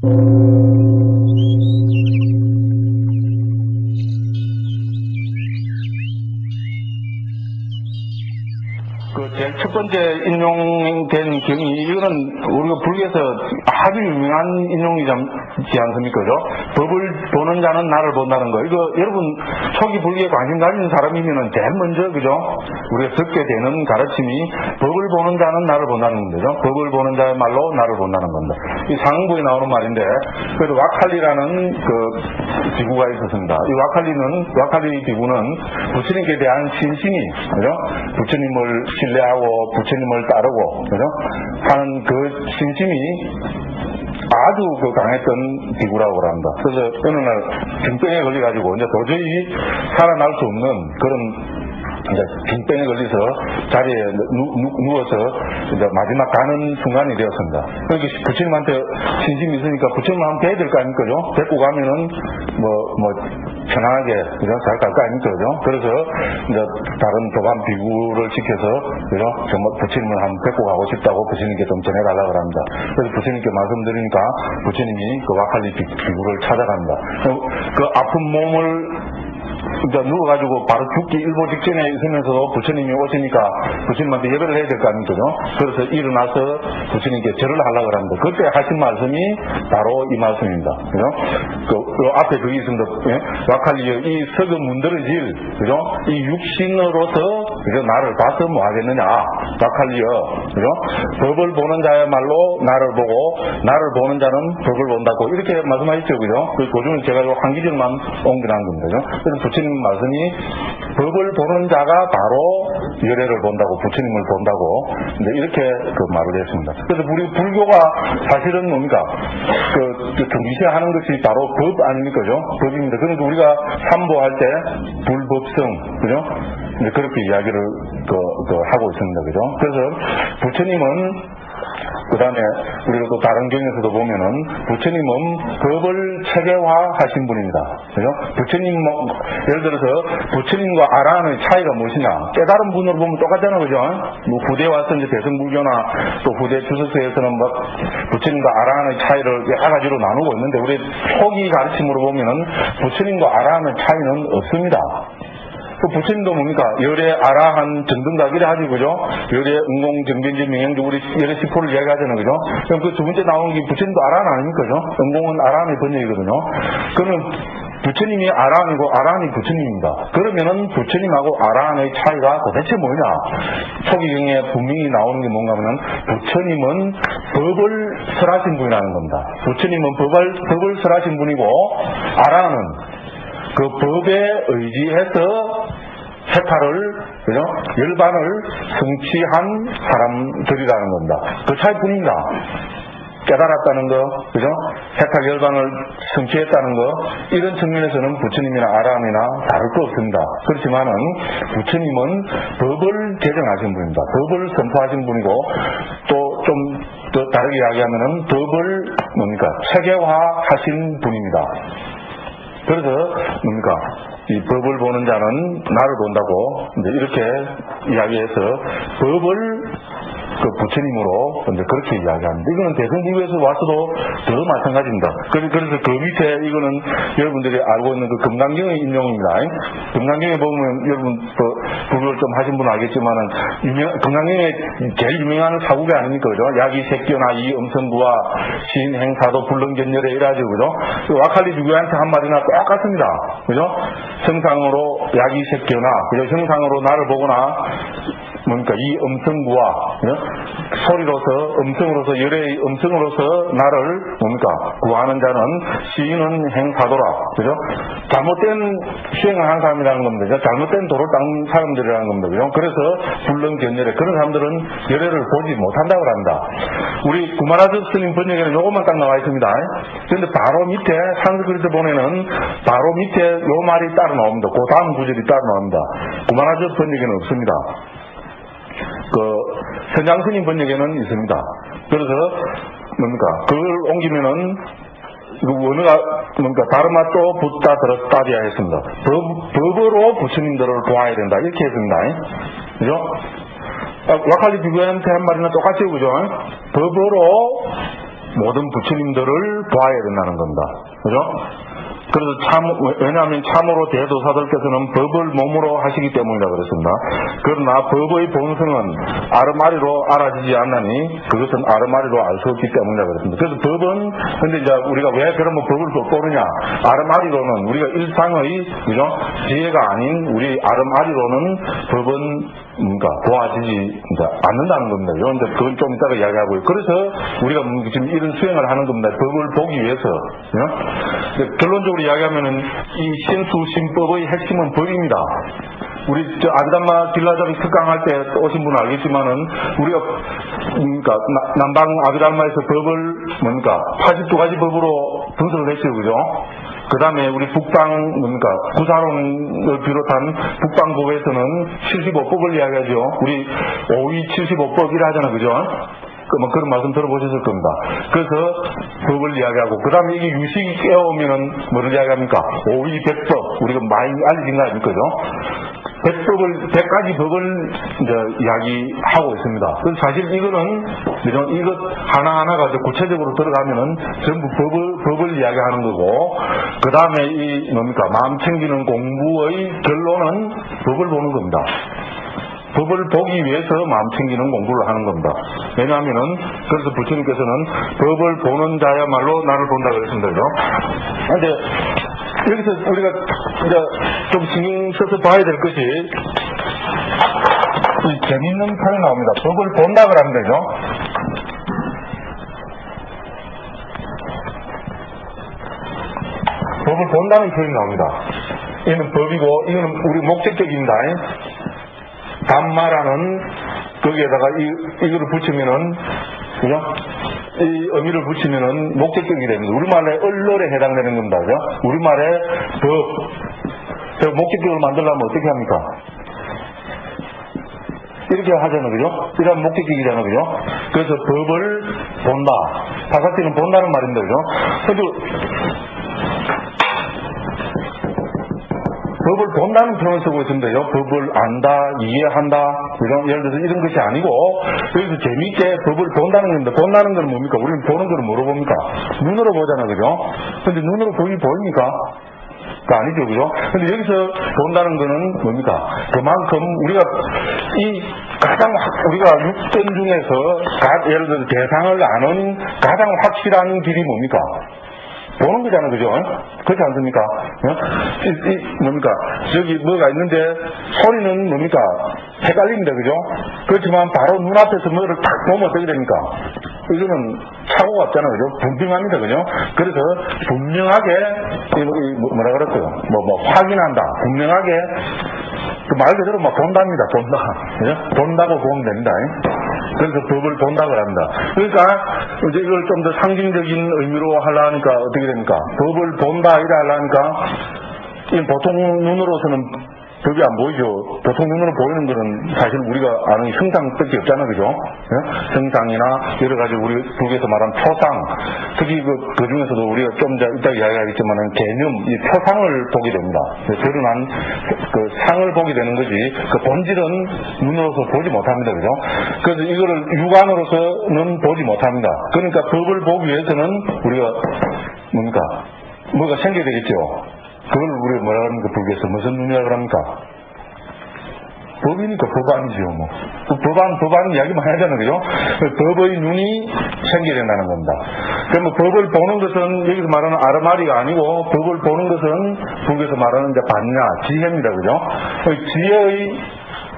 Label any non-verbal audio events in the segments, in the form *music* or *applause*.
그 제일 첫 번째 인용된 경이 이거는 우리가 불교에서 아주 유명한 인용이지 않습니까? 그죠? 법을 보는 자는 나를 본다는 거. 이거 여러분 초기 불교에 관심 가진 사람이면은 제일 먼저 그죠? 우리가 듣게 되는 가르침이 법을 보는 자는 나를 본다는 건데죠. 법을 보는 자의 말로 나를 본다는 겁니다. 이 상부에 나오는 말인데 그래도 와칼리라는 그 비구가 있었습니다. 이 와칼리는 와칼리 비구는 부처님께 대한 신심이 그죠? 부처님을 신뢰하고 부처님을 따르고 그죠? 하는 그 신심이 아주 그 강했던 비구라고 합니다. 그래서 어느 날 빙병에 걸려가지고 이제 도저히 살아날 수 없는 그런 이제 빙병에 걸려서 자리에 누, 워서 이제 마지막 가는 순간이 되었습니다. 그러니까 부처님한테 신심이 있으니까 부처님 한번 뵈야 될 거 아닙니까? 죠 뵙고 가면은 뭐, 뭐, 편안하게, 그죠? 잘갈거 아닙니까? 죠 그래서 이제 다른 도반 비구를 시켜서, 그죠? 정말 부처님을 한번 뵙고 가고 싶다고 부처님께 좀 전해달라고 합니다. 그래서 부처님께 말씀드리니까 부처님이 그 와칼리 비구를 찾아갑니다. 그 아픈 몸을 이제 누워가지고 바로 죽기 일보 직전에 있으면서도 부처님이 오시니까 부처님한테 예배를 해야 될 거 아닙니까? 그래서 일어나서 부처님께 절을 하려고 합니다. 그때 하신 말씀이 바로 이 말씀입니다. 그죠? 그, 그 앞에 그게 있습니다. 예? 와칼리여, 이 석은 문드러질, 그죠? 이 육신으로서, 그죠? 나를 봐서 뭐 하겠느냐? 와칼리여, 그죠? 법을 보는 자야말로 나를 보고, 나를 보는 자는 법을 본다고, 이렇게 말씀하셨죠, 그죠? 그 도중에 제가 한 기절만 옮겨놓은 겁니다. 그죠? 그래서 부처님 말씀이 법을 보는 자가 바로 열애를 본다고 부처님을 본다고 이렇게 그 말을 했습니다. 그래서 우리 불교가 사실은 뭡니까? 그, 그 경기시하는 것이 바로 법 아닙니까? 죠 법입니다. 그러니까 우리가 삼보할 때 불법성, 그죠? 그렇게 이야기를 그, 그 하고 있습니다. 그죠? 그래서 부처님은 그 다음에 우리가 또 다른 경에서도 보면은 부처님은 법을 체계화하신 분입니다. 그죠? 부처님 뭐 예를 들어서 부처님과 아라한의 차이가 무엇이냐? 깨달은 분으로 보면 똑같잖아요, 그죠? 뭐 후대 와서 이제 대승불교나 또 후대 주석서에서는 막 부처님과 아라한의 차이를 여러 가지로 나누고 있는데 우리 초기 가르침으로 보면은 부처님과 아라한의 차이는 없습니다. 그 부처님도 뭡니까? 열의 아라한 이래 하지, 그죠? 열의 응공, 정변지, 명령주, 우리 열의 시포를 이야기하잖아요, 그죠? 그럼 그 두 번째 나오는 게 부처님도 아라한 아닙니까, 그죠? 응공은 아라한의 번역이거든요. 그러면 부처님이 아라한이고 아라한이 부처님입니다. 그러면은 부처님하고 아라한의 차이가 도대체 뭐냐? 초기경에 분명히 나오는 게 뭔가 하면 부처님은 법을 설하신 분이라는 겁니다. 부처님은 법을, 법을 설하신 분이고 아라한은 그 법에 의지해서 해탈을 그죠? 열반을 성취한 사람들이라는 겁니다. 그 차이뿐입니다. 깨달았다는 거, 그죠? 해탈 열반을 성취했다는 거, 이런 측면에서는 부처님이나 아람이나 다를 거 없습니다. 그렇지만은 부처님은 법을 제정하신 분입니다. 법을 선포하신 분이고, 또 좀 더 다르게 이야기하면은 법을 뭡니까? 체계화하신 분입니다. 그래서 뭡니까? 이 법을 보는 자는 나를 본다고 이제 이렇게 이야기해서 법을 그 부처님으로 이제 그렇게 이야기합니다. 이거는 대승불교에서 와서도 더 마찬가지입니다. 그래서 그 밑에 이거는 여러분들이 알고 있는 그 금강경의 인용입니다. 금강경에 보면 여러분 그 불교를 좀 하신 분은 알겠지만은 유명, 금강경에 제일 유명한 사국이 아닙니까? 그죠? 야기 색교나 이 음성구와 신행사도 불능견열에 이라죠. 그죠? 그 와칼리 주교한테 한마디나 똑같습니다. 그죠? 성상으로 야기 색교나 그죠? 형상으로 나를 보거나 뭡니까? 이 음성구와 그죠? 소리로서 음성으로서 열의 음성으로서 나를 뭡니까? 구하는 자는 시인은 행사도라. 그죠? 잘못된 수행을 한 사람이라는 겁니다. 잘못된 도를 닦는 사람들이라는 겁니다. 그죠? 그래서 불능 견열에 그런 사람들은 열애를 보지 못한다고 합니다. 우리 구마라즈 스님 번역에는 요것만 딱 나와 있습니다. 그런데 바로 밑에 산스크리트 보내는 바로 밑에 요 말이 따로 나옵니다. 그 다음 구절이 따로 나옵니다. 구마라즈 번역에는 없습니다 그 선장스님 번역에는 있습니다. 그래서 뭡니까 그걸 옮기면은 그 원어가 뭔가 다르마 또 붙다 들었다리야 했습니다. 법, 법으로 부처님들을 도와야 된다 이렇게 했습니다. 그죠? 아, 와칼리 비교한테 한 말이나 똑같죠, 그죠? 법으로 모든 부처님들을 봐야 된다는 겁니다. 그죠? 그래서 참, 왜냐하면 참으로 대도사들께서는 법을 몸으로 하시기 때문이라 그랬습니다. 그러나 법의 본성은 아르마리로 알아지지 않나니 그것은 아르마리로 알 수 없기 때문이라 그랬습니다. 그래서 법은, 근데 이제 우리가 왜 그러면 법을 또르냐 아르마리로는 우리가 일상의, 그죠? 지혜가 아닌 우리 아르마리로는 법은 뭔가 도와지지 않는다는 겁니다. 이런 그걸 좀 이따가 이야기하고요. 그래서 우리가 지금 이런 수행을 하는 겁니다. 법을 보기 위해서. 결론적으로 이야기하면은 이 신수신법의 핵심은 법입니다. 우리 저 아드담마 딜라자비 특강할 때 오신 분은 알겠지만은 우리가 그러니까 남방 아드담마에서 법을 뭡니까 82가지 법으로 분석을 했죠, 그죠? 그 다음에 우리 북방 뭡니까 구사론을 비롯한 북방법에서는 75법을 이야기하죠. 우리 5위 75법이라 하잖아, 그죠? 뭐 그런 말씀 들어보셨을 겁니다. 그래서 법을 이야기하고 그 다음에 이게 유식이 깨어오면은 뭐를 이야기합니까? 5위 100법 우리가 많이 알려진 거 아닙니까? 백법을, 백 가지 법을 이제 이야기하고 있습니다. 사실 이거는, 이것 하나하나가 구체적으로 들어가면은 전부 법을, 법을 이야기하는 거고, 그 다음에 이 뭡니까? 마음 챙기는 공부의 결론은 법을 보는 겁니다. 법을 보기 위해서 마음 챙기는 공부를 하는 겁니다. 왜냐하면은 그래서 부처님께서는 법을 보는 자야말로 나를 본다 그랬습니다. 그런데 여기서 우리가 이제 좀 신경 써서 봐야 될 것이 재밌는 표현이 나옵니다. 법을 본다 그러면 되죠. 법을 본다는 표현이 나옵니다. 이는 법이고 이거는 우리 목적격입니다. 단마라는 거기에다가 이, 이거를 붙이면은 그죠? 이 의미를 붙이면은 목적격이 됩니다. 우리말의 얼널에 해당되는 겁니다. 그죠? 우리말의 법. 목적격을 만들려면 어떻게 합니까? 이렇게 하잖아요. 그죠? 이런 목적격이잖아요. 그죠? 그래서 법을 본다. 사사티는 본다는 말입니다. 그죠? 법을 본다는 표현을 쓰고 있습니다요. 법을 안다, 이해한다, 이런, 예를 들어서 이런 것이 아니고, 여기서 재미있게 법을 본다는 겁니다. 본다는 건 뭡니까? 우리는 보는 거는 뭐로 봅니까? 눈으로 보잖아, 그죠? 근데 눈으로 보이 보입니까? 그 아니죠, 그죠? 근데 여기서 본다는 거는 뭡니까? 그만큼 우리가 이 가장 우리가 육전 중에서 예를 들어서 대상을 아는 가장 확실한 길이 뭡니까? 보는 거잖아, 그죠? 그렇지 않습니까? 어? 이, 이, 뭡니까? 저기 뭐가 있는데 소리는 뭡니까? 헷갈립니다, 그죠? 그렇지만 바로 눈앞에서 뭐를 탁 보면 어떻게 됩니까? 이거는 사고가 없잖아, 그죠? 분명합니다, 그죠? 그래서 분명하게, 뭐, 뭐라 그랬어요? 뭐, 뭐, 확인한다. 분명하게, 그 말 그대로 막 본답니다, 본다. 그죠? 본다고 보면 됩니다. 그래서 법을 본다고 합니다. 그러니까 이제 이걸 좀 더 상징적인 의미로 하려니까 어떻게 됩니까? 법을 본다 이래 하려니까 보통 눈으로서는 그게 안 보이죠. 보통 눈으로 보이는 거는 사실 우리가 아는 형상밖에 없잖아요. 그죠? 예? 형상이나 여러 가지 우리 북에서 말하는 표상, 특히 그, 그 중에서도 우리가 좀 이따 이야기하겠지만은 개념, 이 표상을 보게 됩니다. 드러난 그 상을 보게 되는 거지, 그 본질은 눈으로서 보지 못합니다. 그죠? 그래서 이거를 육안으로서는 보지 못합니다. 그러니까 법을 보기 위해서는 우리가 뭡니까? 뭐가 생겨야 되겠죠. 그걸 우리가 뭐라 그럽니까? 불교에서 무슨 눈이라 그럽니까? 법이니까 법안이죠, 뭐. 그 법안, 법안 이야기 많이 하잖아요, 그죠? 법의 눈이 생겨야 된다는 겁니다. 그러면 법을 보는 것은 여기서 말하는 아르마리가 아니고 법을 보는 것은 불교에서 말하는 이제 반야, 지혜입니다, 그죠? 지혜의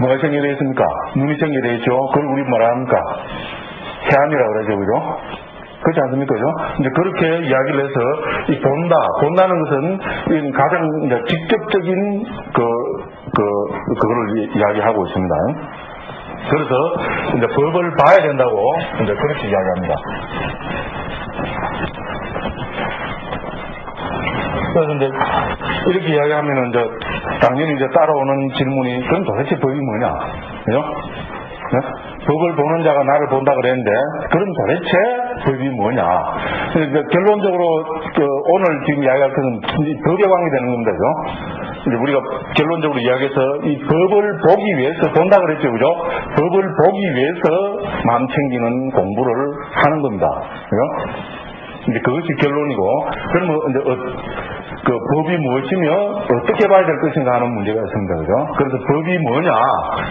뭐가 생겨야 되겠습니까? 눈이 생겨야 되겠죠? 그걸 우리 뭐라 합니까? 해안이라고 그러죠, 그죠? 그렇지 않습니까? 그죠? 이제 그렇게 이야기를 해서 이 본다, 본다는 것은 가장 직접적인 그, 그, 그거를 이야기하고 있습니다. 그래서 이제 법을 봐야 된다고 이제 그렇게 이야기합니다. 그래서 이제 이렇게 이야기하면은 이제 당연히 이제 따라오는 질문이 그럼 도대체 법이 뭐냐? 그죠? 네? 법을 보는 자가 나를 본다 그랬는데 그럼 도대체 법이 뭐냐. 그러니까 결론적으로 그 오늘 지금 이야기할 것은 법에 관계 되는 겁니다. 그죠? 이제 우리가 결론적으로 이야기해서 이 법을 보기 위해서 본다 그랬죠. 그죠? 법을 보기 위해서 마음 챙기는 공부를 하는 겁니다. 그죠? 이제 그것이 결론이고, 그러면 이제 어, 그 법이 무엇이며 어떻게 봐야 될 것인가 하는 문제가 있습니다. 그죠? 그래서 법이 뭐냐?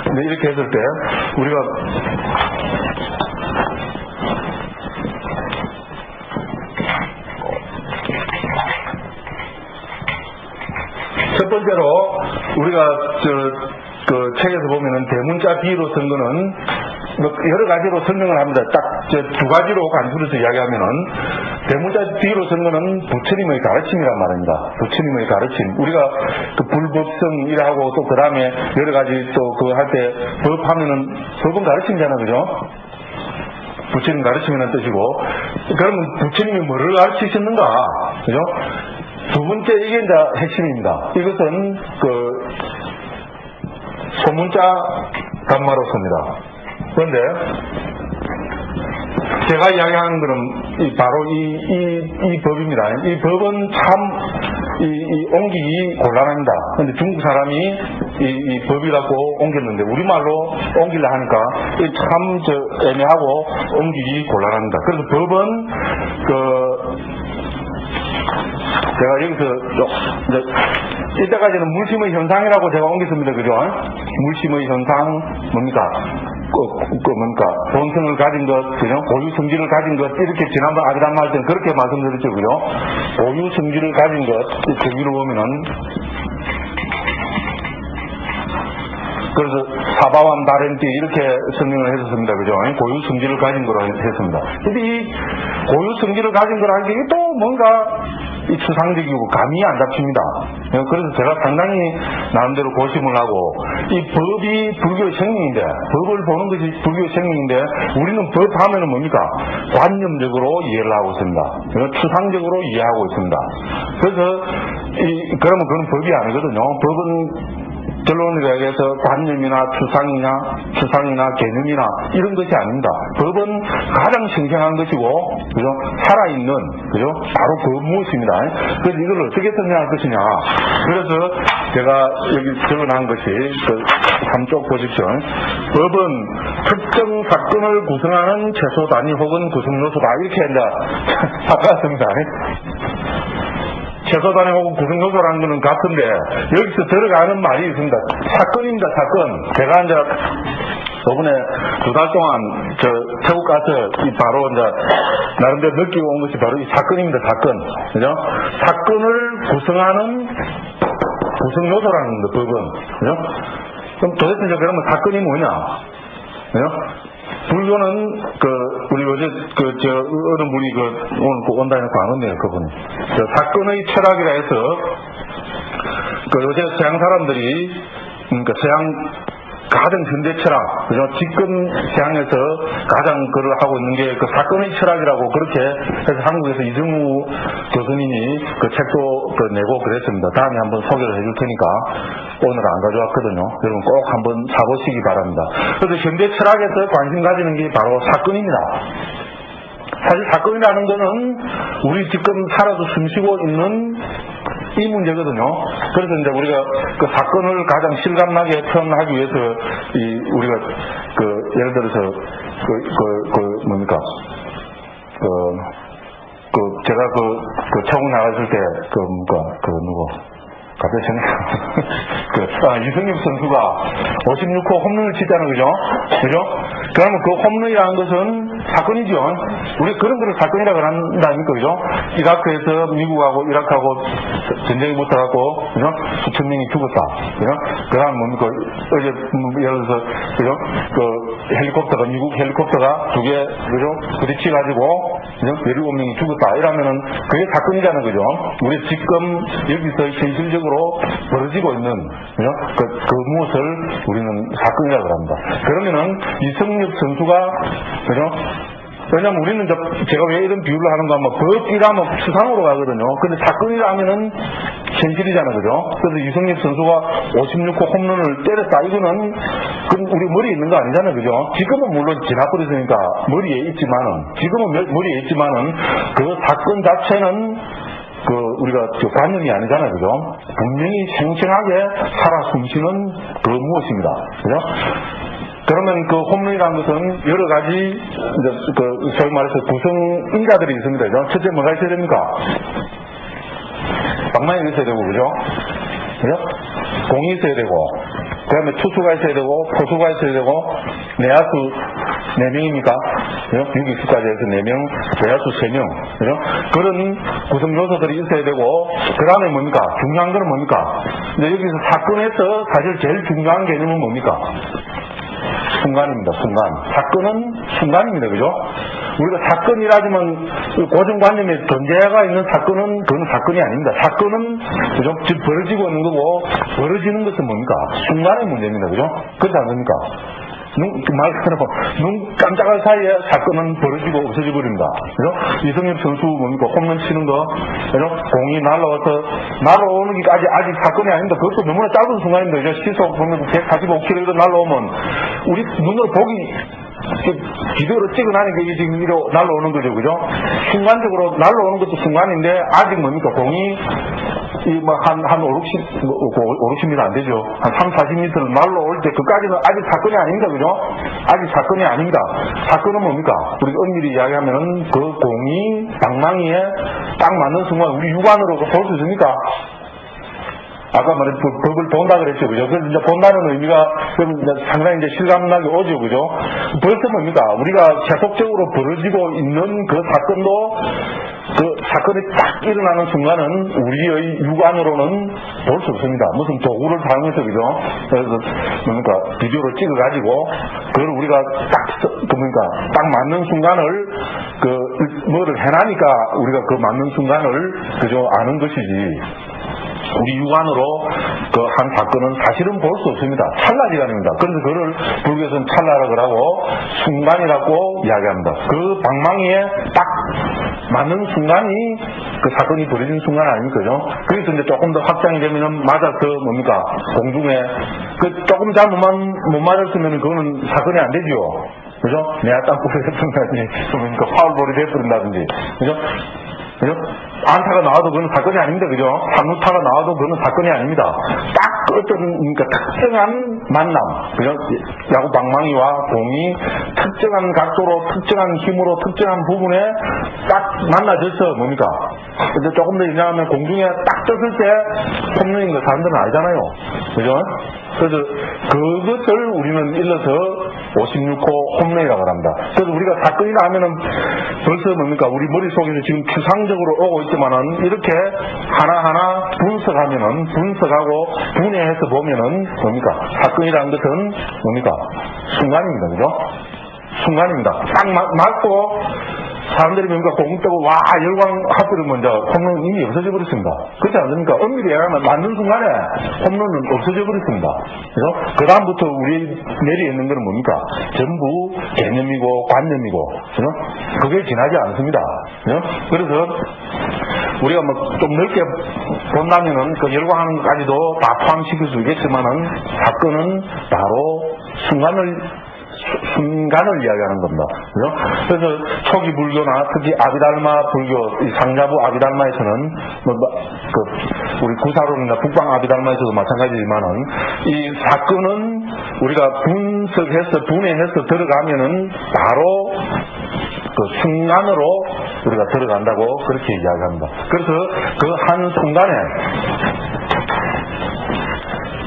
근데 이렇게 했을 때 우리가 첫 번째로 우리가 저 그 책에서 보면은 대문자 비로 쓴 거는 뭐 여러 가지로 설명을 합니다. 딱저두 가지로 간주해서 이야기하면은 대문자 뒤로 쓴 거는 부처님의 가르침이란 말입니다. 부처님의 가르침. 우리가 그 불법성이라고 또 그 다음에 여러 가지 또 그 할 때 법 하면은 법은 가르침이잖아요. 그죠? 부처님 가르침이라는 뜻이고 그러면 부처님이 뭐를 가르치셨는가? 그죠? 두 번째 이게 이제 핵심입니다. 이것은 그 소문자 단마로서입니다. 그런데 제가 이야기하는 이 바로 이, 이, 이 법입니다. 이 법은 참 이, 이 옮기기 곤란합니다. 근데 중국 사람이 이, 이 법이라고 옮겼는데 우리말로 옮기려 하니까 참 저 애매하고 옮기기 곤란합니다. 그래서 법은 그 제가 여기서 이제 이때까지는 물심의 현상이라고 제가 옮겼습니다. 그죠? 물심의 현상 뭡니까? 그, 그 뭡니까? 본성을 가진 것, 그죠? 고유 성질을 가진 것, 이렇게 지난번 할 때는 그렇게 말씀드렸죠. 그죠? 고유 성질을 가진 것, 저기로 보면은 그래서 사바완 다렌티 이렇게 설명을 했었습니다. 그죠? 고유 성질을 가진 거로 했습니다. 근데 이 고유 성질을 가진 거라는 게 또 뭔가 이 추상적이고 감이 안 잡힙니다. 그래서 제가 상당히 나름대로 고심을 하고 이 법이 불교의 생명인데 법을 보는 것이 불교의 생명인데 우리는 법 하면은 뭡니까? 관념적으로 이해를 하고 있습니다. 추상적으로 이해하고 있습니다. 그래서 이 그러면 그건 법이 아니거든요. 법은 결론을 얘기해서 관념이나 추상이나 추상이나 개념이나 이런 것이 아닙니다. 법은 가장 생생한 것이고 그죠? 살아있는 그죠? 바로 그 무엇입니다. 그래서 이걸 어떻게 설명할 것이냐. 그래서 제가 여기 적어놓은 것이 그 삼쪽 보십시오. 법은 특정 사건을 구성하는 최소 단위 혹은 구성 요소다 이렇게 이제 *laughs* 바꿨습니다. 최소단위 혹은 구성요소라는 것은 같은데 여기서 들어가는 말이 있습니다. 사건입니다. 사건. 제가 이제 저번에 두 달 동안 저 태국 가서 이 바로 이제 나름대로 느끼고 온 것이 바로 이 사건입니다. 사건. 그죠? 사건을 구성하는 구성 요소라는 거, 법은. 그죠? 그럼 도대체 그러면 사건이 뭐냐? 그죠? 불교는 그 우리 어제 그 저 어느 분이 그 오늘 그 온다니까 안 왔네요 그분. 저 사건의 철학이라 해서 그 요새 서양 사람들이 그러니까 서양 가장 현대 철학, 그죠? 지금 시장에서 가장 그걸 하고 있는 게 그 사건의 철학이라고 그렇게 해서 한국에서 이승우 교수님이 그 책도 그 내고 그랬습니다. 다음에 한번 소개를 해줄 테니까 오늘 안 가져왔거든요. 여러분 꼭 한번 사보시기 바랍니다. 그래서 현대 철학에서 관심 가지는 게 바로 사건입니다. 사실 사건이라는 거는 우리 지금 살아서 숨쉬고 있는 이 문제거든요. 그래서 이제 우리가 그 사건을 가장 실감나게 표현하기 위해서 이 우리가 그 예를 들어서 그, 그, 그 뭡니까 그, 그 제가 그, 그 처음 나갔을 때그 뭔가 그 누구 갑자기 생각, *laughs* 그, 아, 이승엽 선수가 56호 홈런을 치잖아요, 그죠? 그죠? 그러면 그 홈런이라는 것은 사건이죠. 우리 그런 거를 사건이라고 한다니까, 그죠? 이라크에서 미국하고 이라크하고 전쟁이 붙어갖고, 그죠? 수천 명이 죽었다, 그죠? 그 다음 뭡니까, 어제, 뭐 예를 들어서, 그죠? 그 헬리콥터가, 미국 헬리콥터가 두 개, 그죠? 부딪혀가지고, 그죠? 17명이 죽었다. 이러면은 그게 사건이잖아요, 그죠? 우리 지금 여기서 현실적으로 벌어지고 있는 그죠? 그, 그 무엇을 우리는 사건이라고 합니다. 그러면은 이성엽 선수가 그죠? 왜냐면 우리는 저- 제가 왜 이런 비유를 하는가 하면 법이라면 추상으로 가거든요. 근데 사건이라면은 현실이잖아요. 그죠? 그래서 유성엽 선수가 56호 홈런을 때렸다. 이거는 우리 머리에 있는 거 아니잖아요. 그죠? 지금은 물론 지나버렸으니까 머리에 있지만은, 지금은 머- 머리에 있지만은 그 사건 자체는 그 우리가 저 관념이 아니잖아요, 그죠? 분명히 생생하게 살아 숨쉬는 그 무엇입니다, 그죠? 그러면 그 홈런이라는 것은 여러 가지 이제 그 소위 말해서 구성 인자들이 있습니다? 첫째 뭐가 있어야 됩니까? 방망이가 있어야 되고, 그죠? 그죠? 공이 있어야 되고, 그 다음에 투수가 있어야 되고, 포수가 있어야 되고, 내야수 4명입니까? 그죠? 6위수까지 해서 4명, 내야수 3명, 그죠? 그런 구성 요소들이 있어야 되고, 그 다음에 뭡니까? 중요한 거는 뭡니까? 근데 여기서 사건에서 사실 제일 중요한 개념은 뭡니까? 순간입니다, 순간. 사건은 순간입니다, 그죠? 우리가 사건이라지만 그 고정관념에 전제가 있는 사건은 그건 사건이 아닙니다. 사건은 그죠? 지금 벌어지고 있는 거고 벌어지는 것은 뭡니까? 순간의 문제입니다, 그죠? 그렇지 않습니까? 눈, 그말 그대로 눈 깜짝할 사이에 사건은 벌어지고 없어져 버립니다. 그죠? 이성엽 선수 뭡니까? 홈런 치는 거, 그죠? 공이 날라와서 날아오는 게까지 아직 사건이 아닙니다. 그것도 너무나 짧은 순간입니다. 그죠? 시속 보면 145km 날라오면 우리 눈으로 보기 비디오로 찍어 나니까 이게 지금 이로 날라오는 거죠, 그죠? 순간적으로 날라오는 것도 순간인데 아직 뭡니까? 공이 이뭐한 한 5, 60, 뭐, 5, 60m 안 되죠. 한 3, 40m 날라올 때 그까지는 아직 사건이 아닙니다, 그죠? 아직 사건이 아닙니다. 사건은 뭡니까? 우리 엄밀히 이야기하면은 그 공이 방망이에 딱 맞는 순간 우리 육안으로 볼 수 있습니까? 아까 말한 법- 법을 본다 그랬죠, 그죠? 그래서 이제 본다는 의미가 상당히 이제 실감나게 오죠, 그죠? 벌써 뭡니까? 우리가 계속적으로 벌어지고 있는 그 사건도 그 사건이 딱 일어나는 순간은 우리의 육안으로는 볼 수 없습니다. 무슨 도구를 사용해서, 그죠? 그래서 뭡니까? 비디오를 찍어가지고 그걸 우리가 딱, 뭡니까? 딱 맞는 순간을 그 뭐를 해나니까 우리가 그 맞는 순간을 그죠? 아는 것이지. 우리 육안으로 그 한 사건은 사실은 볼 수 없습니다. 찰나지간입니다. 그래서 그를 불교에서는 찰나라고 하고 순간이라고 이야기합니다. 그 방망이에 딱 맞는 순간이 그 사건이 벌어진 순간 아닙니까? 그죠? 그래서 이제 조금 더 확장이 되면은 맞아서 뭡니까? 공중에 그 조금 잘못만 못 맞았으면 그거는 사건이 안 되지요. 그죠? 내가 땅굴에 했던다든지 그러니까 파울볼이 돼버린다든지 그죠? 그죠? 안타가 나와도 그건 사건이 아닙니다. 그죠? 삼루타가 나와도 그건 사건이 아닙니다. 딱 어떤, 그러니까 특정한 만남. 그죠? 야구 방망이와 공이 특정한 각도로, 특정한 힘으로, 특정한 부분에 딱 만나져서 뭡니까? 근데 조금 더 얘기하면 공중에 딱 떴을 때 홈런인 거 사람들은 알잖아요. 그죠? 그래서 그것을 우리는 일러서 56호 홈런이라고 합니다. 그래서 우리가 사건이 나면은 벌써 뭡니까? 우리 머릿속에서 지금 추상적으로 오고 있지만은 이렇게 하나하나 분석하면은 분석하고 분해해서 보면은 뭡니까? 사건이라는 것은 뭡니까? 순간입니다. 그죠? 순간입니다. 딱 맞, 맞고 사람들이 뭡니까 공 뜨고 와 열광 하필이면 이제 홈런 이미 없어져 버렸습니다. 그렇지 않습니까? 엄밀히 얘기하면 맞는 순간에 홈런은 없어져 버렸습니다. 그래서 그 다음부터 우리 내리에 있는 것은 뭡니까? 전부 개념이고 관념이고? 그게 지나지 않습니다. 그래서 우리가 뭐 좀 넓게 본다면은 그 열광하는 것까지도 다 포함시킬 수 있겠지만은 사건은 바로 순간을 수- 순간을 이야기하는 겁니다. 그죠? 그래서 초기 불교나 특히 아비달마 불교, 이 상자부 아비달마에서는 뭐, 뭐, 그 우리 구사론이나 북방 아비달마에서도 마찬가지지만은 이 사건은 우리가 분석해서 분해해서 들어가면은 바로 그 순간으로 우리가 들어간다고 그렇게 이야기합니다. 그래서 그 한 순간에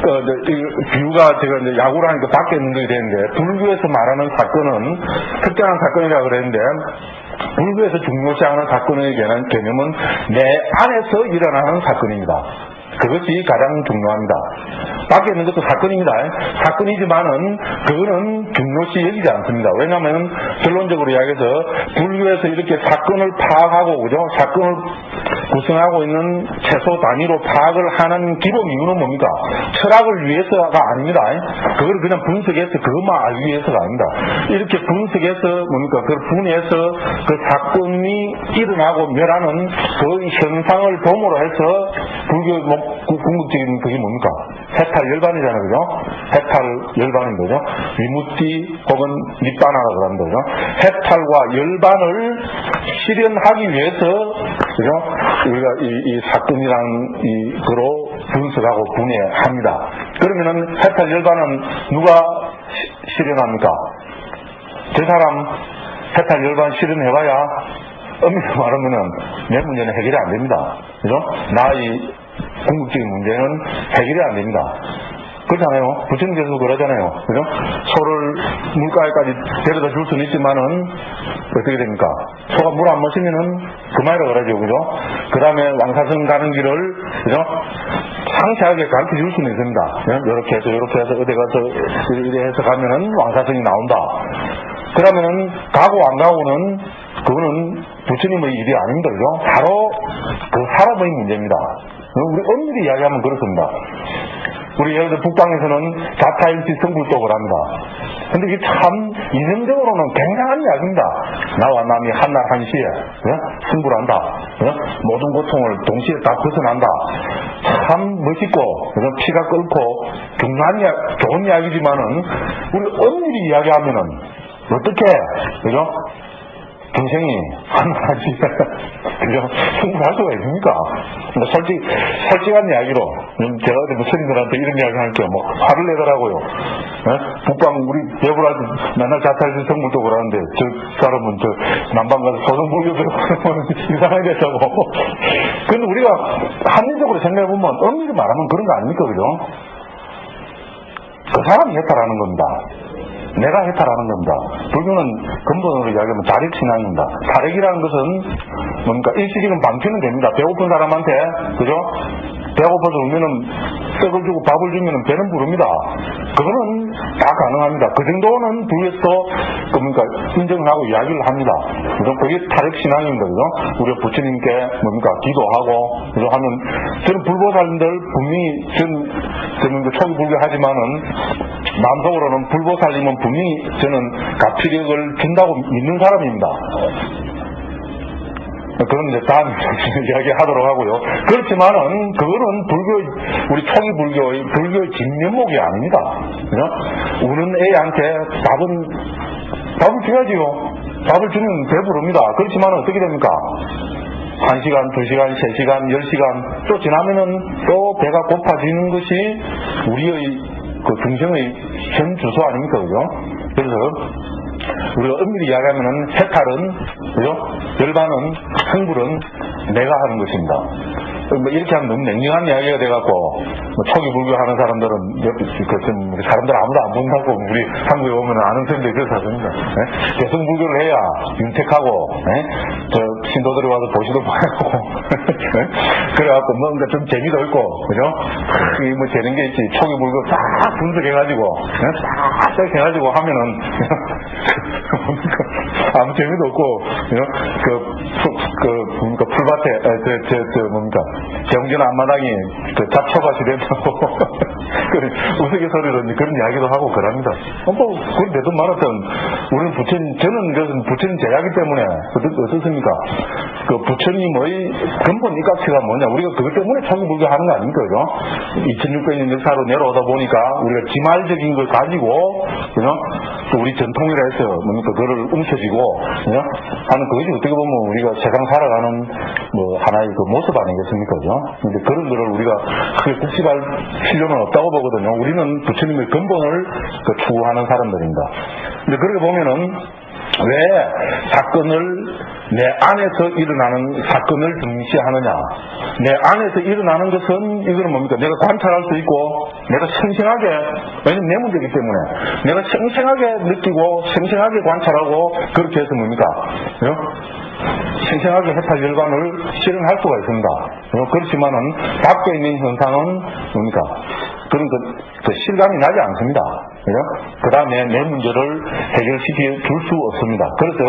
그, 이제, 이 비유가 제가 이제 야구를 하니까 밖에 있는 것이 되는데, 불교에서 말하는 사건은 특정한 사건이라고 그랬는데, 불교에서 중요시하는 사건의 개념- 개념은 내 안에서 일어나는 사건입니다. 그것이 가장 중요합니다. 밖에 있는 것도 사건입니다. 사건이지만은 그거는 중요시 여기지 않습니다. 왜냐하면 결론적으로 이야기해서 불교에서 이렇게 사건을 파악하고 그죠? 사건을 구성하고 있는 최소 단위로 파악을 하는 기본 이유는 뭡니까? 철학을 위해서가 아닙니다. 그걸 그냥 분석해서 그것만 알기 위해서가 아닙니다. 이렇게 분석해서 뭡니까? 그걸 분해해서 그 사건이 일어나고 멸하는 그 현상을 도모로 해서 불교 궁극적인 그게 뭡니까? 해탈 열반이잖아요, 그죠? 해탈 열반인 거죠. 위무띠 혹은 밑바나라 그럽니다, 그죠? 해탈과 열반을 실현하기 위해서, 그죠? 우리가 이, 이 사건이란 이, 그로 분석하고 분해합니다. 그러면은 해탈 열반은 누가 시, 실현합니까? 저 사람 해탈 열반 실현해봐야 엄밀히 말하면은 내 문제는 해결이 안 됩니다. 그죠? 나의 궁극적인 문제는 해결이 안 됩니다. 그렇잖아요. 부처님께서도 그러잖아요. 그죠? 소를 물가에까지 데려다 줄 수는 있지만은 어떻게 됩니까? 소가 물 안 마시면은 그만이라 그러죠. 그죠? 그 다음에 왕사성 가는 길을, 그죠? 상세하게 가르쳐 줄 수는 있습니다. 이렇게 해서, 이렇게 해서, 어디 가서, 이렇게 해서 가면은 왕사성이 나온다. 그러면은, 가고 안 가고는, 그거는 부처님의 일이 아닙니다. 그죠? 바로 그 사람의 문제입니다. 우리 엄밀히 이야기하면 그렇습니다. 우리 예를 들어 북방에서는 자타일치 성불독을 합니다. 근데 이게 참 이성적으로는 굉장한 이야기입니다. 나와 남이 한날 한시에 네? 승부를 한다. 네? 모든 고통을 동시에 다 벗어난다. 참 멋있고 피가 끓고 중요한 이야, 좋은 이야기지만은 우리 엄밀히 이야기하면은 어떻게 그죠? 동생이 하나지 그죠? 충분할 수가 있습니까? 뭐 솔직, 솔직한 이야기로 제가 어디 무스님들한테 이런 이야기 할게요. 뭐 화를 내더라고요. 네? 북방 우리 배부라도 맨날 자탈시 성물도 그러는데 저 사람은 저 남방 가서 소성불교 배우면 *laughs* 이상하게 됐다고. 근데 우리가 합리적으로 생각해보면 엄밀히 말하면 그런 거 아닙니까? 그죠? 그 사람이 해탈하는 겁니다. 내가 해탈하는 겁니다. 불교는 근본으로 이야기하면 자력신앙입니다. 자력이라는 것은 뭡니까? 일시적인 방치는 됩니다. 배고픈 사람한테, 그죠? 배고파서 울면은 떡을 주고 밥을 주면은 배는 부릅니다. 그거는 다 가능합니다. 그 정도는 불교에서도 뭡니까? 인정을 하고 이야기를 합니다. 그죠? 그게 타력신앙입니다. 그죠? 우리가 부처님께 뭡니까? 기도하고, 그죠? 하면, 저는 불보살님들 분명히, 전, 저는 그 초기 불교 하지만은, 마음속으로는 불보살님은 분명히 저는 가피력을 준다고 믿는 사람입니다. 그건 이제 다음 *laughs* 이야기 하도록 하고요. 그렇지만은, 그거는 불교, 우리 초기 불교의, 불교의 진면목이 아닙니다. 그죠? 우는 애한테 밥은, 밥을 줘야지요. 밥을 주면 배부릅니다. 그렇지만 어떻게 됩니까? 1시간, 2시간, 3시간, 10시간 또 지나면은 또 배가 고파지는 것이 우리의 그 중생의 현 주소 아닙니까? 그죠? 그래서 우리가 엄밀히 이야기하면은 해탈은, 그죠? 열반은, 흥불은 내가 하는 것입니다. 뭐 이렇게 하면 너무 냉정한 이야기가 돼갖고, 뭐 초기 불교 하는 사람들은, 그, 사람들 아무도 안 본다고, 우리 한국에 오면 아는 사람들이 그래서 하십니다. 네? 대승 불교를 해야 윤택하고, 네? 저, 신도들이 와서 보고, 네? *laughs* 그래갖고 뭔가 좀 재미도 있고, 그죠? 뭐 재는 게 있지. 초기 불교 싹 분석해가지고, 네? 싹 해가지고 하면은, *laughs* 아무 재미도 없고, 그, 그, 뭡니까, 풀밭에, 아, 저, 저, 저, 뭡니까, 경전 앞마당이 그 잡초밭이 된다고, *laughs* 그 우스갯소리로 그런 이야기도 하고 그럽니다. 어, 뭐, 그건 내도 말았던, 우리는 부처님, 저는 그것은 부처님 제약이 때문에, 어떻습니까? 그 부처님의 근본 이각체가 뭐냐, 우리가 그것 때문에 초기 불교 하는 거 아닙니까, 그죠? 2600년 역사로 내려오다 보니까, 우리가 지말적인 걸 가지고, 그죠? 우리 전통이라 해서, 뭡니까, 그거를 움켜쥐 고, 그죠? 하는 그것이 어떻게 보면 우리가 세상 살아가는, 뭐, 하나의 그 모습 아니겠습니까, 그죠? 근데 그런 거를 우리가 크게 국집할 필요는 없다고 보거든요. 우리는 부처님의 근본을 그 추구하는 사람들입니다. 근데 그렇게 보면은, 왜 사건을 내 안에서 일어나는 사건을 등시하느냐. 내 안에서 일어나는 것은 이거는 뭡니까? 내가 관찰할 수 있고 내가 생생하게 왜냐면 내 문제이기 때문에 내가 생생하게 느끼고 생생하게 관찰하고 그렇게 해서 뭡니까? 그죠? 생생하게 해탈 결과를 실현할 수가 있습니다. 그렇지만은 밖에 있는 현상은 뭡니까? 그런 그, 그 실감이 나지 않습니다. 그 다음에 내 문제를 해결시켜 줄 수 없습니다. 그래서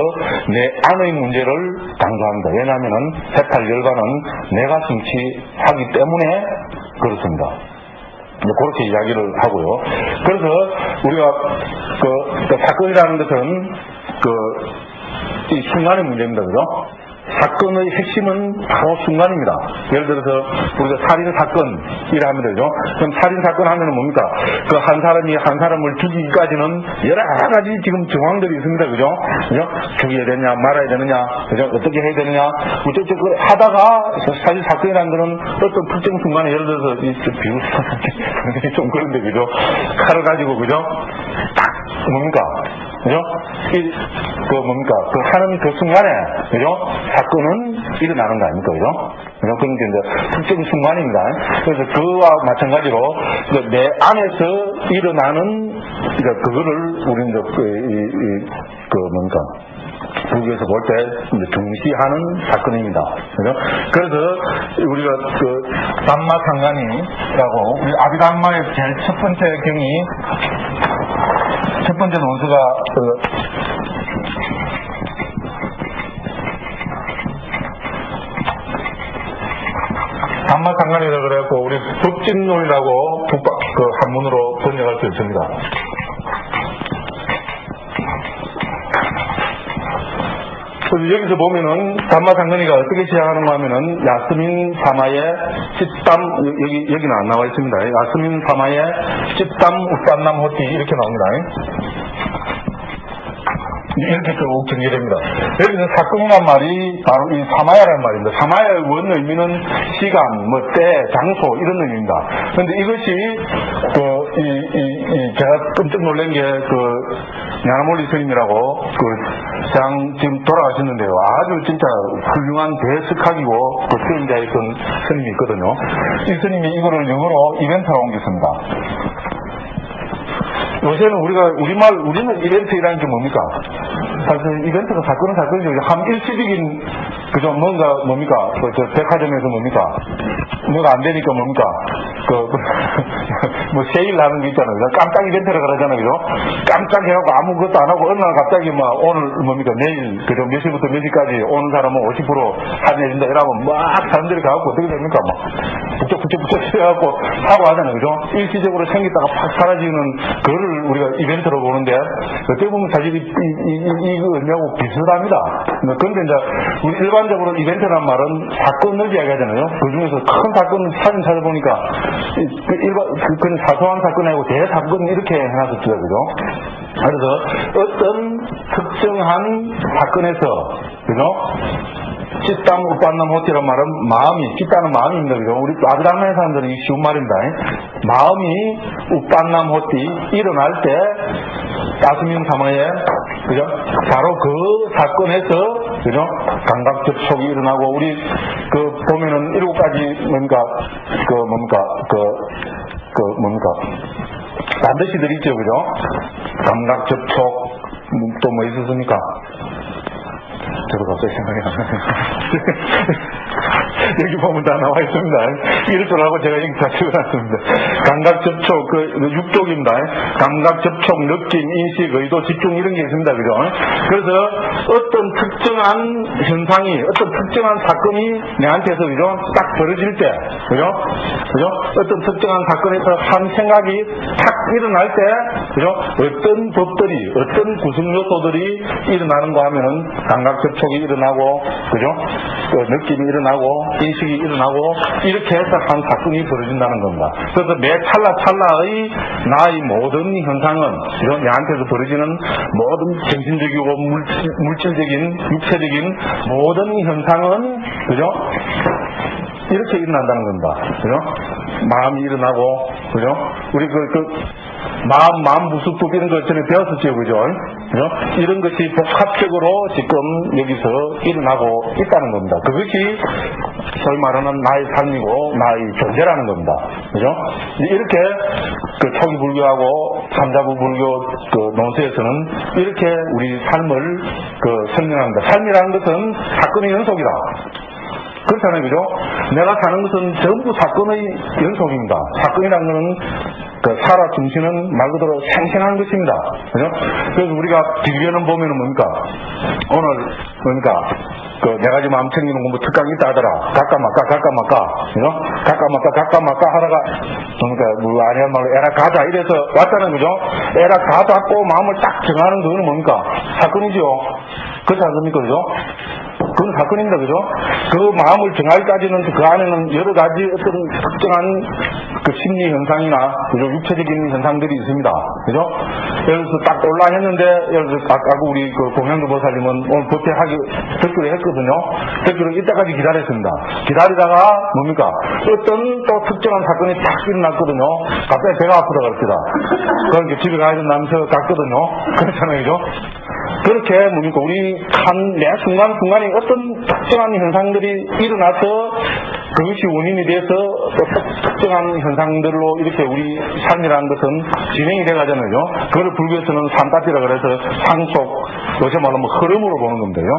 내 안의 문제를 강조합니다. 왜냐하면 해탈 결과는 내가 성취하기 때문에 그렇습니다. 그렇게 이야기를 하고요. 그래서 우리가 그, 그 사건이라는 것은 그, 이 순간의 문제입니다. 그죠? 사건의 핵심은 바로 순간입니다. 예를 들어서 우리가 살인 사건이라 하면 되죠. 그럼 살인 사건 하면은 뭡니까? 그 한 사람이 한 사람을 죽이기까지는 여러 가지 지금 정황들이 있습니다. 그죠? 그죠? 죽여야 되느냐, 말아야 되느냐, 그죠? 어떻게 해야 되느냐, 어쩌고 그 하다가 사실 사건이라는 거는 어떤 특정 순간에 예를 들어서 비웃 *laughs* 좀 그런데 그죠? 칼을 가지고 그죠? 딱 뭡니까? 그죠? 이, 그 뭡니까? 그 하는 그 순간에, 그죠? 사건은 일어나는 거 아닙니까? 그죠? 그런 게 이제 특정 순간입니다. 그래서 그와 마찬가지로 내 안에서 일어나는, 그러니까 그거를 우리는 이제 그, 이, 이, 그 뭡니까? 불교에서 볼때 등시하는 사건입니다. 그죠? 그래서 우리가 그 담마상간이라고 우리 아비담마의 제일 첫 번째 경이 첫 번째 논수가 그 단마상관이라 그래갖고 우리 법진론이라고 그 한문으로 번역할 수 있습니다. 그래서 여기서 보면은 담마상근이가 어떻게 시작하는가 하면은 야스민 사마의 찝담 여기 여기는 안 나와 있습니다. 야스민 사마의 찝담 우산남 호티 이렇게 나옵니다. 이렇게 쭉 정리됩니다. 여기서 사건이란 말이 바로 이 사마야라는 말입니다. 사마야의 원 의미는 시간, 뭐 때, 장소 이런 의미입니다. 그런데 이것이 그, 이, 이, 이 제가 깜짝 놀란 게그 야나몰리 스님이라고 그장 지금 돌아가셨는데요. 아주 진짜 훌륭한 대스카이고 그 수행자였던 스님이 있거든요. 이 스님이 이거를 영어로 이벤트로 옮겼습니다. 요새는 우리가 우리말 우리는 이벤트라는 게 뭡니까? 사실 이벤트가 사건은 사건이죠. 한 일시적인 그죠 뭔가 뭡니까? 그, 저 백화점에서 뭡니까? 뭐가 안 되니까 뭡니까? 그, *laughs* 뭐 세일 하는 거 있잖아요. 깜짝 이벤트라 그러잖아요. 그죠? 깜짝 해갖고 아무것도 안 하고 어느 날 갑자기 막 오늘 뭡니까? 내일 그죠? 몇 시부터 몇 시까지 오는 사람은 50% 할인해준다 이러면 막 사람들이 가갖고 어떻게 됩니까? 막 북적 북적 북적 해갖고 하고 하잖아요. 그죠? 일시적으로 생겼다가 팍 사라지는 그거를 우리가 이벤트로 보는데 어떻게 보면 사실 이, 이, 이, 이거 의미하고 비슷합니다. 그런데 이제 우리 일반적으로 이벤트란 말은 사건을 이야기하잖아요. 그 중에서 큰 사건 사진 찾아보니까 그 일반 그, 그런 사소한 사건이 아니고 대사건 이렇게 해놨었어요. 그죠? 그래서 어떤 특정한 사건에서 그죠? 찢담 우빤남 호티란 말은 마음이 찢다는 마음입니다. 그죠? 우리 아드랑의 사람들은 이 쉬운 말입니다. 마음이 우빤남 호티 일어날 때 따스민 사마에 그죠? 바로 그 사건에서 그죠? 감각 접촉이 일어나고 우리 그 보면은 일곱 가지 뭔가 그 뭡니까 그그 뭡니까 반드시 들 있죠, 그죠? 감각 접촉 또 뭐 있었습니까? 갑자기 생각이 안 나네요. *laughs* 여기 보면 다 나와 있습니다. 알고 제가 여기 다 적어놨습니다. 감각 접촉, 그, 그 육독입니다. 감각 접촉, 느낌, 인식, 의도, 집중 이런 게 있습니다. 그죠? 그래서 어떤 특정한 현상이, 어떤 특정한 사건이 내한테서, 그죠? 딱 벌어질 때, 그죠? 그죠? 어떤 특정한 사건에서 한 생각이 탁 일어날 때, 그죠? 어떤 법들이, 어떤 구성 요소들이 일어나는가 하면은 감각 접촉이 일어나고, 그죠? 그 느낌이 일어나고, 인식이 일어나고 이렇게 해서 한 사건이 벌어진다는 겁니다. 그래서 매 찰나 찰나의 나의 모든 현상은 이런 내한테서 벌어지는 모든 정신적이고 물질, 적인 육체적인 모든 현상은 그죠? 이렇게 일어난다는 겁니다. 그죠? 마음이 일어나고 그죠? 우리 그, 그 마음, 마음 이런 거 전에 배웠었죠, 그죠? 그죠? 이런 것이 복합적으로 지금 여기서 일어나고 있다는 겁니다. 그것이 소위 말하는 나의 삶이고 나의 존재라는 겁니다. 그죠? 이렇게 그 초기 불교하고 삼자부 불교 그 논세에서는 이렇게 우리 삶을 그 설명합니다. 삶이라는 것은 사건의 연속이다. 그렇잖아요, 그죠? 내가 사는 것은 전부 사건의 연속입니다. 사건이라는 것은 그 살아 중심은 말 그대로 생생한 것입니다. 그죠? 그래서 우리가 비교는 보면은 뭡니까? 오늘, 뭡니까? 그, 내가 지금 암 챙기는 공부 특강 있다 하더라. 가까 마까, 가까 마까. 그죠? 가까 마까, 가까 마까 하다가, 그러니까, 뭐, 아닌 말로 에라 가자. 이래서 왔잖아요. 그죠? 에라 가자 하고 마음을 딱 정하는 그거는 뭡니까? 사건이죠. 그렇지 않습니까? 그죠? 그건 사건입니다. 그죠? 그 마음을 정하기까지는 그 안에는 여러 가지 어떤 특정한 그 심리 현상이나 그죠? 육체적인 현상들이 있습니다. 그죠? 예를 들어서 딱 올라 했는데 예를 들어서 아까 우리 그 공양도 보살님은 오늘 법회하기 댓글을 했거든요. 댓글을 이때까지 기다렸습니다. 기다리다가 뭡니까? 어떤 또 특정한 사건이 딱 일어났거든요. 갑자기 배가 아프다 그럽니다. 그러니까 집에 가야 된다면서 갔거든요. *laughs* 그렇잖아요. 그죠? 그렇게 뭡니까? 우리 한 매 순간순간에 어떤 특정한 현상들이 일어나서 그것이 원인이 돼서 또 특정한 현상들로 이렇게 우리 삶이라는 것은 진행이 돼 가잖아요. 그걸 불교에서는 산다티라 그래서 상속, 요새 말하면 흐름으로 보는 건데요.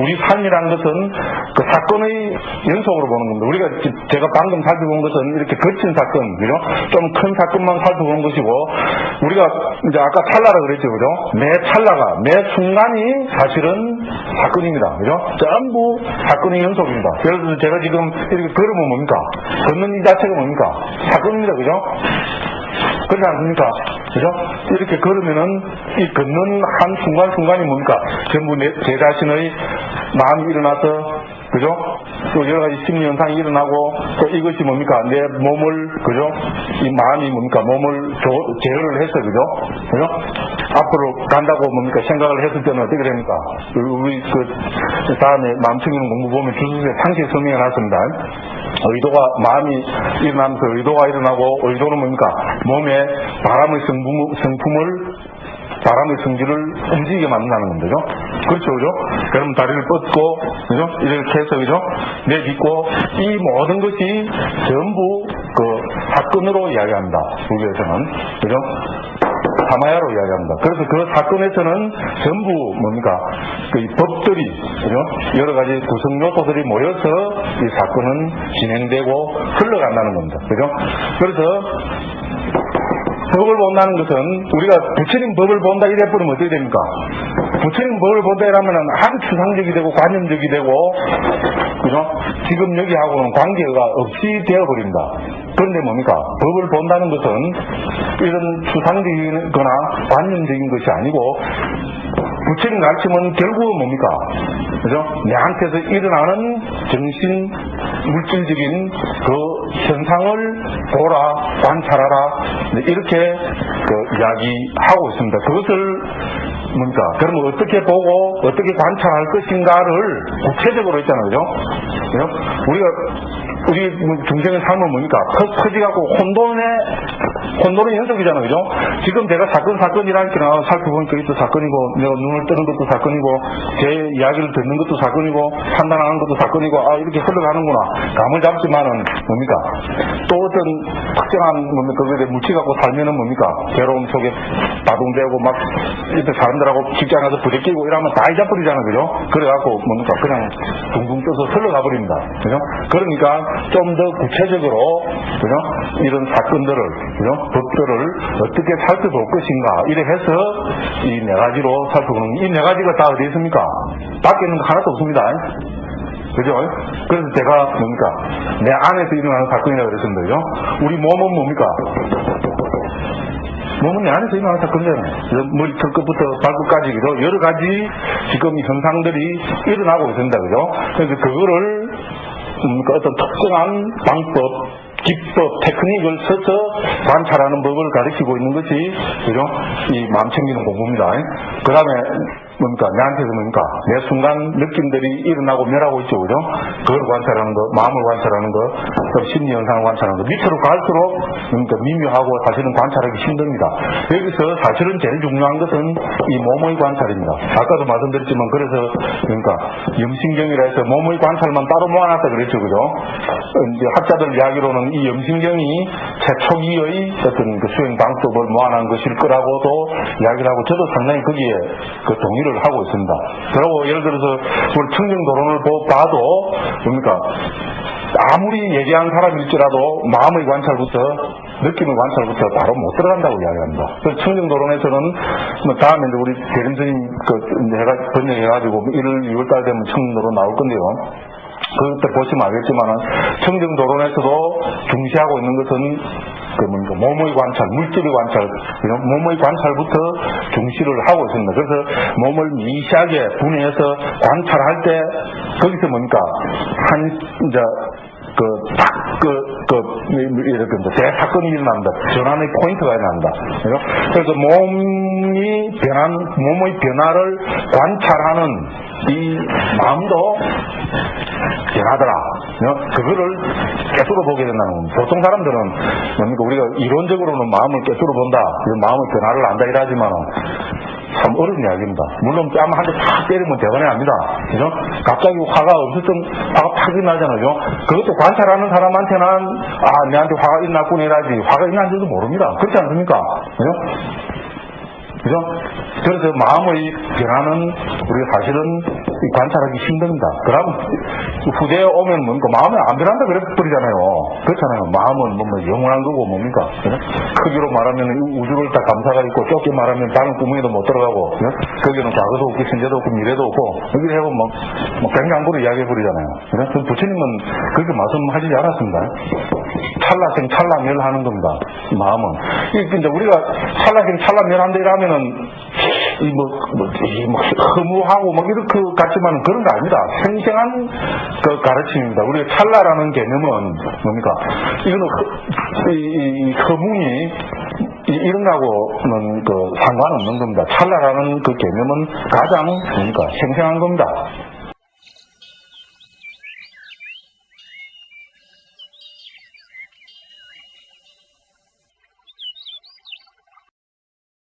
우리 삶이라는 것은 그 사건의 연속으로 보는 겁니다. 우리가 제가 방금 살펴본 것은 이렇게 거친 사건, 그죠? 좀 큰 사건만 살펴보는 것이고, 우리가 이제 아까 찰나라 그랬죠, 그죠? 매 찰나가, 매 순간이 사실은 사건입니다. 그죠? 전부 사건의 연속입니다. 예를 들어서 제가 지금 이렇게 걸으면 뭡니까? 걷는 이 자체가 뭡니까? 사건입니다. 그죠? 그렇지 않습니까? 그죠? 이렇게 걸으면은 이 걷는 한 순간순간이 뭡니까? 전부 내, 제 자신의 마음이 일어나서 그죠? 또 여러 가지 심리 현상이 일어나고 또 이것이 뭡니까? 내 몸을 그죠? 이 마음이 뭡니까? 몸을 조, 제어를 해서 그죠? 그죠? 앞으로 간다고 뭡니까? 생각을 했을 때는 어떻게 됩니까? 우리 그 다음에 마음 챙기는 공부 보면 주소에 상시 설명해 놨습니다. 의도가 마음이 일어나면서 의도가 일어나고 의도는 뭡니까? 몸에 바람의 성품, 성품을 바람의 성질을 움직이게 만든다는 겁니다. 그렇죠, 그죠? 그럼 다리를 뻗고, 그죠? 이렇게 해서, 그죠? 내딛고, 이 모든 것이 전부 그 사건으로 이야기합니다. 불교에서는. 그죠? 사마야로 이야기합니다. 그래서 그 사건에서는 전부 뭡니까? 그 법들이, 그죠? 여러 가지 구성 요소들이 모여서 이 사건은 진행되고 흘러간다는 겁니다. 그죠? 그래서 법을 본다는 것은 우리가 부처님 법을 본다 이래 버리면 어떻게 됩니까? 부처님 법을 본다 이러면은 아주 추상적이 되고 관념적이 되고 그죠? 지금 여기하고는 관계가 없이 되어버립니다. 그런데 뭡니까? 법을 본다는 것은 이런 추상적이거나 관념적인 것이 아니고 부처님 가르침은 결국은 뭡니까? 그죠? 내한테서 일어나는 정신 물질적인 그 현상을 보라, 관찰하라, 이렇게 그 이야기하고 있습니다. 그것을 뭡니까? 그러면 어떻게 보고 어떻게 관찰할 것인가를 구체적으로 있잖아요. 그죠? 우리가 우리 중생의 삶은 뭡니까? 커, 커지갖고 혼돈의, 혼돈의 연속이잖아요. 그죠? 지금 제가 사건, 사건이라니까 살펴보니까 이것도 사건이고, 내가 눈을 뜨는 것도 사건이고, 제 이야기를 듣는 것도 사건이고, 판단하는 것도 사건이고, 아, 이렇게 흘러가는구나. 감을 잡지만은 뭡니까? 또 어떤 특정한 뭡니까? 그게 물치 갖고 살면은 뭡니까? 괴로움 속에 바둥대고 막, 이렇게 사람들 하고 직장 가서 부대끼고 이러면 다 잊어버리잖아요. 그죠? 그래갖고 뭡니까? 그냥 둥둥 떠서 흘러가 버립니다. 그죠? 그러니까 좀 더 구체적으로 그죠? 이런 사건들을 그죠? 법들을 어떻게 살펴볼 것인가 이래 해서 이 네 가지로 살펴보는 이 네 가지가 다 어디 있습니까? 밖에 있는 거 하나도 없습니다. 그죠? 그래서 제가 뭡니까? 내 안에서 일어나는 사건이라고 그랬습니다. 그죠? 우리 몸은 뭡니까? 몸은 내 안에서 일어나는 사건이잖아요. 머리 털끝부터 발끝까지, 그죠? 여러 가지 지금 현상들이 일어나고 있습니다. 그죠? 그래서 그거를 뭡니까? 어떤 특정한 방법, 기법, 테크닉을 써서 관찰하는 법을 가르치고 있는 것이, 그죠? 이 마음 챙기는 공부입니다. 그 다음에, 뭡니까? 내한테서 뭡니까? 매 순간 느낌들이 일어나고 멸하고 있죠, 그죠? 그걸 관찰하는 거, 마음을 관찰하는 거, 또 심리 현상을 관찰하는 거. 밑으로 갈수록, 그러니까 미묘하고 사실은 관찰하기 힘듭니다. 여기서 사실은 제일 중요한 것은 이 몸의 관찰입니다. 아까도 말씀드렸지만, 그래서, 그러니까, 염신경이라 해서 몸의 관찰만 따로 모아놨다 그랬죠, 그죠? 어, 이제 학자들 이야기로는 이 염신경이 최초기의 어떤 그 수행 방법을 모아놓은 것일 거라고도 이야기를 하고, 저도 상당히 거기에 그 동의를 하고 있습니다. 그리고 예를 들어서 우리 청정도론을 보- 봐도 뭡니까 아무리 예리한 사람일지라도 마음의 관찰부터 느낌의 관찰부터 바로 못 들어간다고 이야기합니다. 그래서 청정도론에서는 뭐 다음에 이제 우리 대림스님 그 이제 해가 번역해가지고 1월 2월달 되면 청정도론 나올 건데요. 그때 보시면 알겠지만은 청정도론에서도 중시하고 있는 것은 그 뭔가 몸의 관찰, 물질의 관찰, 이런 몸의 관찰부터 중시를 하고 있습니다. 그래서 몸을 미시하게 분해해서 관찰할 때 거기서 뭡니까 한 이제 그, 딱, 그, 그, 이렇게, 대사건이 일어난다. 전환의 포인트가 일어난다. 그래서 몸이 변한, 몸의 변화를 관찰하는 이 마음도 변하더라. 어? 그거를 깨뜨려 보게 된다는 겁니다. 보통 사람들은 뭡니까 우리가 이론적으로는 마음을 깨뜨려 본다. 이런 마음의 변화를 안다 이러지만은 참 어려운 이야기입니다. 물론 뺨 한 대 팍 때리면 대단해 합니다. 그죠? 갑자기 화가 없었던 화가 팍 일어나잖아요. 그것도 관찰하는 사람한테는 아 내한테 화가 일어났구나 이라지 화가 일어난지도 모릅니다. 그렇지 않습니까? 그죠? 그죠? 그래서 마음의 변화는 우리가 사실은 관찰하기 힘듭니다. 그럼 후대에 오면 뭡니까? 마음이 안 변한다 그래 버리잖아요. 그렇잖아요. 마음은 뭐, 뭐 영원한 거고 뭡니까? 그죠? 크기로 말하면 이 우주를 다 감사가 있고 좁게 말하면 다른 구멍에도 못 들어가고 그죠? 거기는 과거도 없고 현재도 없고 미래도 없고 여기 해고 뭐, 뭐 갱강구로 이야기해 버리잖아요. 그 부처님은 그렇게 말씀하시지 않았습니다. 찰나생 찰나멸하는 겁니다. 이 마음은. 이 이제 우리가 찰나생 찰나멸한다 이러면은 이 뭐, 뭐, 이 뭐, 허무하고 막 이렇게 같지만 그런 거 아닙니다. 생생한 그 가르침입니다. 우리가 찰나라는 개념은 뭡니까? 이거는 허, 이, 이, 이 허뭉이 이- 이런 거하고는 그 상관없는 겁니다. 찰나라는 그 개념은 가장 뭡니까? 생생한 겁니다.